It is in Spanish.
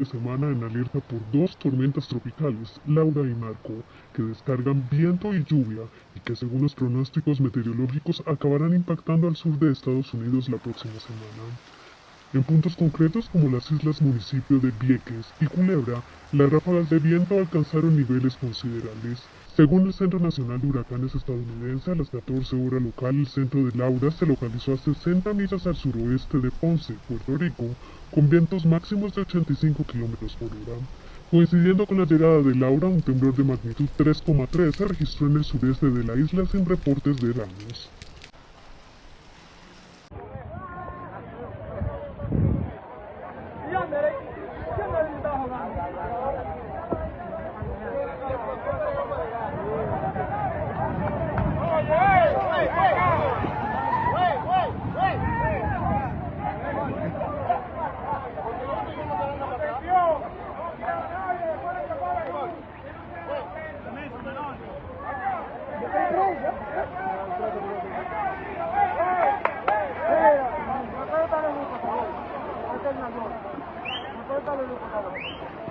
de semana en alerta por dos tormentas tropicales, Laura y Marco, que descargan viento y lluvia y que según los pronósticos meteorológicos acabarán impactando al sur de Estados Unidos la próxima semana. En puntos concretos como las islas municipio de Vieques y Culebra, las ráfagas de viento alcanzaron niveles considerables. Según el Centro Nacional de Huracanes estadounidense, a las 14 horas local, el centro de Laura se localizó a 60 millas al suroeste de Ponce, Puerto Rico, con vientos máximos de 85 km por hora. Coincidiendo con la llegada de Laura, un temblor de magnitud 3,3 se registró en el sureste de la isla sin reportes de daños. Suéltalo, Luco, por favor.